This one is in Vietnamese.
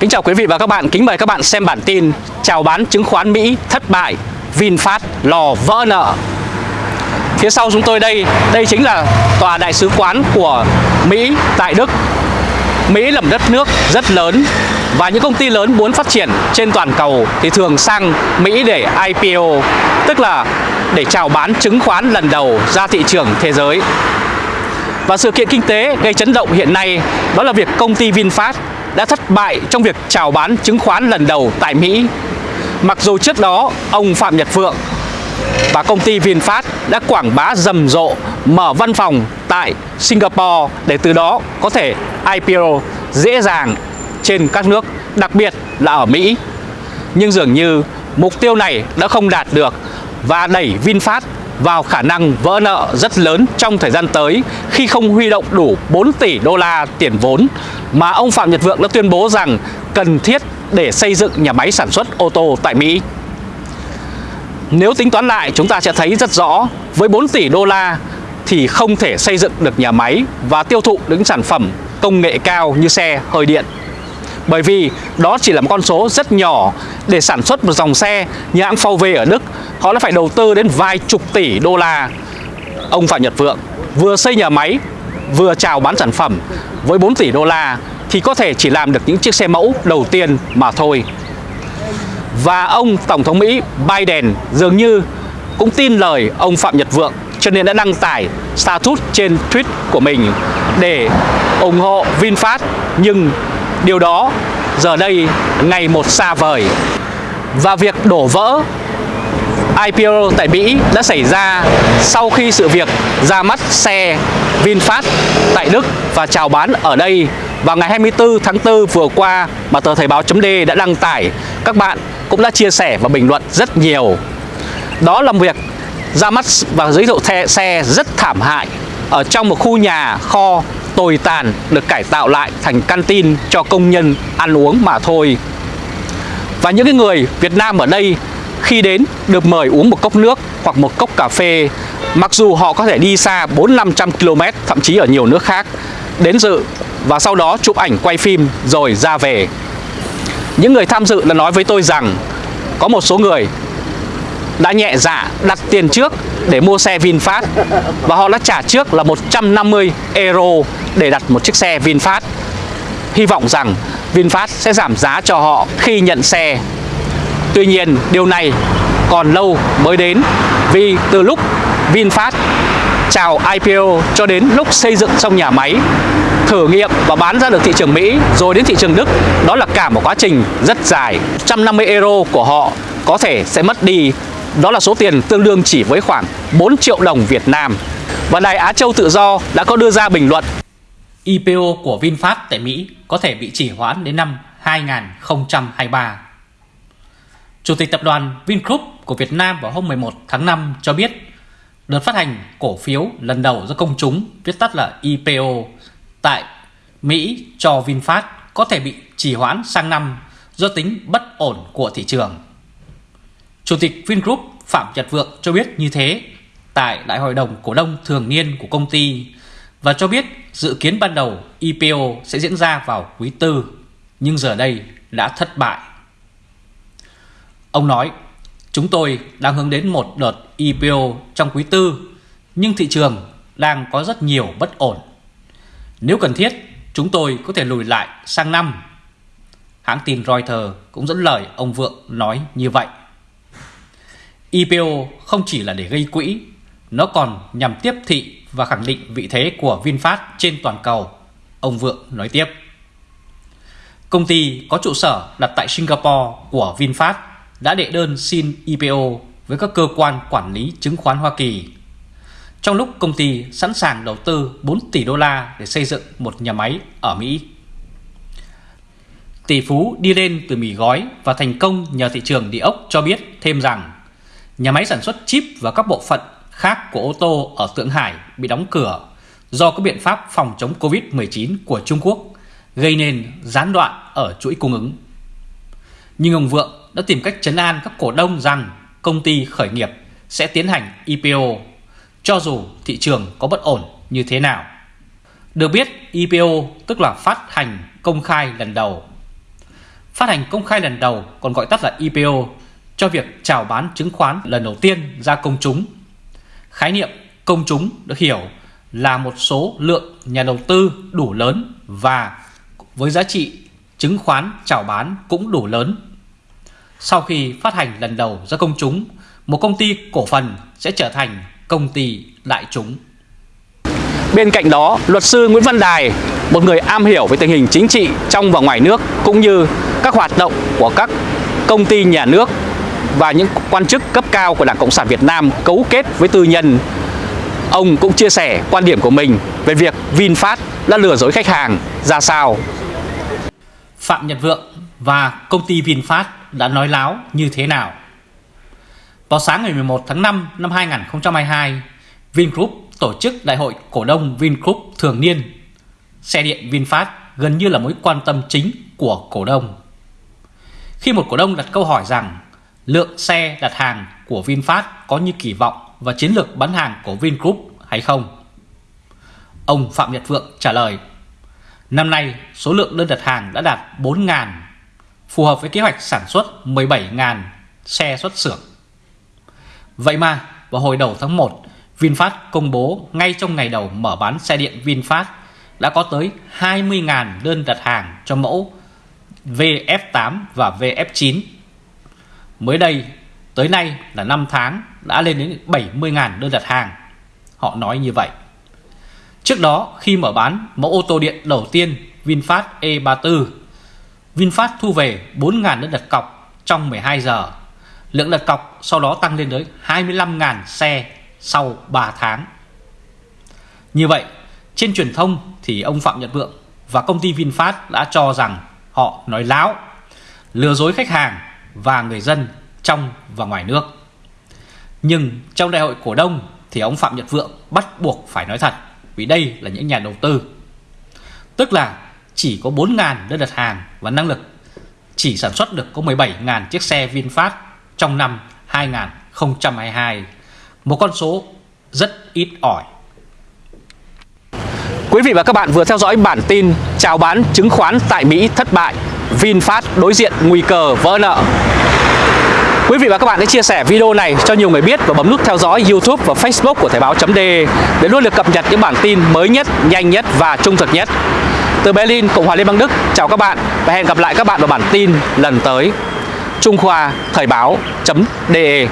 Kính chào quý vị và các bạn, kính mời các bạn xem bản tin Chào bán chứng khoán Mỹ thất bại, VinFast lò vỡ nợ Phía sau chúng tôi đây, đây chính là tòa đại sứ quán của Mỹ tại Đức Mỹ là một đất nước rất lớn và những công ty lớn muốn phát triển trên toàn cầu thì thường sang Mỹ để IPO, tức là để chào bán chứng khoán lần đầu ra thị trường thế giới. Và sự kiện kinh tế gây chấn động hiện nay đó là việc công ty VinFast đã thất bại trong việc chào bán chứng khoán lần đầu tại Mỹ. Mặc dù trước đó ông Phạm Nhật Vượng và công ty VinFast đã quảng bá rầm rộ mở văn phòng tại Singapore để từ đó có thể IPO dễ dàng trên các nước, đặc biệt là ở Mỹ. Nhưng dường như mục tiêu này đã không đạt được và đẩy VinFast vào khả năng vỡ nợ rất lớn trong thời gian tới khi không huy động đủ 4 tỷ đô la tiền vốn mà ông Phạm Nhật Vượng đã tuyên bố rằng cần thiết để xây dựng nhà máy sản xuất ô tô tại Mỹ. Nếu tính toán lại, chúng ta sẽ thấy rất rõ với 4 tỷ đô la thì không thể xây dựng được nhà máy và tiêu thụ những sản phẩm công nghệ cao như xe, hơi điện. Bởi vì đó chỉ là một con số rất nhỏ để sản xuất một dòng xe như hãng VW ở Đức họ đã phải đầu tư đến vài chục tỷ đô la. Ông Phạm Nhật Vượng vừa xây nhà máy, vừa chào bán sản phẩm với 4 tỷ đô la thì có thể chỉ làm được những chiếc xe mẫu đầu tiên mà thôi. Và ông Tổng thống Mỹ Biden dường như cũng tin lời ông Phạm Nhật Vượng, cho nên đã đăng tải status trên tweet của mình để ủng hộ VinFast nhưng điều đó, giờ đây, ngày một xa vời và việc đổ vỡ IPO tại Mỹ đã xảy ra sau khi sự việc ra mắt xe VinFast tại Đức và chào bán ở đây vào ngày 24 tháng 4 vừa qua mà tờ Thời báo .d đã đăng tải. Các bạn cũng đã chia sẻ và bình luận rất nhiều. Đó là việc ra mắt và giới thiệu xe rất thảm hại ở trong một khu nhà kho tồi tàn được cải tạo lại thành căn tin cho công nhân ăn uống mà thôi. Và những cái người Việt Nam ở đây khi đến được mời uống một cốc nước hoặc một cốc cà phê, Mặc dù họ có thể đi xa 4-500 km thậm chí ở nhiều nước khác, Đến dự và sau đó chụp ảnh, quay phim rồi ra về Những người tham dự đã nói với tôi rằng Có một số người đã nhẹ dạ đặt tiền trước để mua xe VinFast. Và họ đã trả trước là 150 euro để đặt một chiếc xe VinFast. Hy vọng rằng VinFast sẽ giảm giá cho họ khi nhận xe. Tuy nhiên, điều này còn lâu mới đến, vì từ lúc VinFast chào IPO cho đến lúc xây dựng xong nhà máy, thử nghiệm và bán ra được thị trường Mỹ rồi đến thị trường Đức, đó là cả một quá trình rất dài. 150 euro của họ có thể sẽ mất đi đó là số tiền tương đương chỉ với khoảng 4 triệu đồng Việt Nam. Và Đài Á Châu Tự Do đã có đưa ra bình luận. IPO của VinFast tại Mỹ có thể bị chỉ hoãn đến năm 2023 Chủ tịch tập đoàn Vingroup của Việt Nam vào hôm 11 tháng 5 cho biết, đợt phát hành cổ phiếu lần đầu do công chúng viết tắt là IPO tại Mỹ cho VinFast có thể bị trì hoãn sang năm do tính bất ổn của thị trường. Chủ tịch Vingroup Phạm Nhật Vượng cho biết như thế tại Đại hội đồng cổ đông thường niên của công ty và cho biết dự kiến ban đầu IPO sẽ diễn ra vào quý tư nhưng giờ đây đã thất bại Ông nói, chúng tôi đang hướng đến một đợt IPO trong quý tư, nhưng thị trường đang có rất nhiều bất ổn. Nếu cần thiết, chúng tôi có thể lùi lại sang năm. Hãng tin Reuters cũng dẫn lời ông Vượng nói như vậy. IPO không chỉ là để gây quỹ, nó còn nhằm tiếp thị và khẳng định vị thế của VinFast trên toàn cầu, ông Vượng nói tiếp. Công ty có trụ sở đặt tại Singapore của VinFast đã đệ đơn xin IPO với các cơ quan quản lý chứng khoán Hoa Kỳ. Trong lúc công ty sẵn sàng đầu tư 4 tỷ đô la để xây dựng một nhà máy ở Mỹ. Tỷ phú đi lên từ mì gói và thành công nhờ thị trường địa ốc cho biết thêm rằng nhà máy sản xuất chip và các bộ phận khác của ô tô ở Thượng Hải bị đóng cửa do các biện pháp phòng chống Covid-19 của Trung Quốc, gây nên gián đoạn ở chuỗi cung ứng. Nhưng ông Vượng đã tìm cách chấn an các cổ đông rằng công ty khởi nghiệp sẽ tiến hành IPO cho dù thị trường có bất ổn như thế nào. Được biết IPO tức là phát hành công khai lần đầu. phát hành công khai lần đầu còn gọi tắt là IPO cho việc chào bán chứng khoán lần đầu tiên ra công chúng. Khái niệm công chúng được hiểu là một số lượng nhà đầu tư đủ lớn và với giá trị chứng khoán chào bán cũng đủ lớn. Sau khi phát hành lần đầu ra công chúng, một công ty cổ phần sẽ trở thành công ty đại chúng. Bên cạnh đó, luật sư Nguyễn Văn Đài, một người am hiểu về tình hình chính trị trong và ngoài nước cũng như các hoạt động của các công ty nhà nước và những quan chức cấp cao của Đảng Cộng sản Việt Nam cấu kết với tư nhân. Ông cũng chia sẻ quan điểm của mình về việc VinFast đã lừa dối khách hàng ra sao. Phạm Nhật Vượng và công ty VinFast đã nói láo như thế nào? Vào sáng ngày 11 tháng 5 năm 2022, Vingroup tổ chức đại hội cổ đông Vingroup thường niên. Xe điện VinFast gần như là mối quan tâm chính của cổ đông. Khi một cổ đông đặt câu hỏi rằng lượng xe đặt hàng của VinFast có như kỳ vọng và chiến lược bán hàng của Vingroup hay không? Ông Phạm Nhật Vượng trả lời, Năm nay, số lượng đơn đặt hàng đã đạt 4.000 phù hợp với kế hoạch sản xuất 17.000 xe xuất xưởng. Vậy mà, vào hồi đầu tháng 1 VinFast công bố ngay trong ngày đầu mở bán xe điện VinFast đã có tới 20.000 đơn đặt hàng cho mẫu VF8 và VF9. Mới đây, tới nay là 5 tháng đã lên đến 70.000 đơn đặt hàng. Họ nói như vậy. Trước đó, khi mở bán mẫu ô tô điện đầu tiên VinFast E34, VinFast thu về 4.000 đơn đặt cọc trong 12 giờ. Lượng đặt cọc sau đó tăng lên tới 25.000 xe sau 3 tháng. Như vậy, trên truyền thông thì ông Phạm Nhật Vượng và công ty VinFast đã cho rằng họ nói láo, lừa dối khách hàng và người dân trong và ngoài nước. Nhưng trong đại hội cổ đông thì ông Phạm Nhật Vượng bắt buộc phải nói thật vì đây là những nhà đầu tư. Tức là chỉ có 4.000 đơn đặt hàng và năng lực chỉ sản xuất được có 17.000 chiếc xe VinFast trong năm 2022 một con số rất ít ỏi. Quý vị và các bạn vừa theo dõi bản tin chào bán chứng khoán tại Mỹ thất bại, VinFast đối diện nguy cơ vỡ nợ. Quý vị và các bạn hãy chia sẻ video này cho nhiều người biết và bấm nút theo dõi YouTube và Facebook của Thời báo.de để luôn được cập nhật những bản tin mới nhất, nhanh nhất và trung thực nhất. Từ Berlin, Cộng hòa Liên bang Đức, chào các bạn và hẹn gặp lại các bạn vào bản tin lần tới. Trung Khoa Thời báo.de